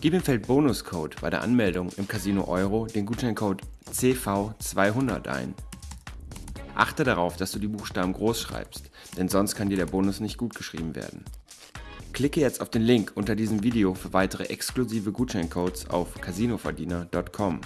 Gib im Feld Bonuscode bei der Anmeldung im Casino Euro den Gutscheincode CV200 ein. Achte darauf, dass du die Buchstaben groß schreibst, denn sonst kann dir der Bonus nicht gut geschrieben werden. Klicke jetzt auf den Link unter diesem Video für weitere exklusive Gutscheincodes auf casinoverdiener.com.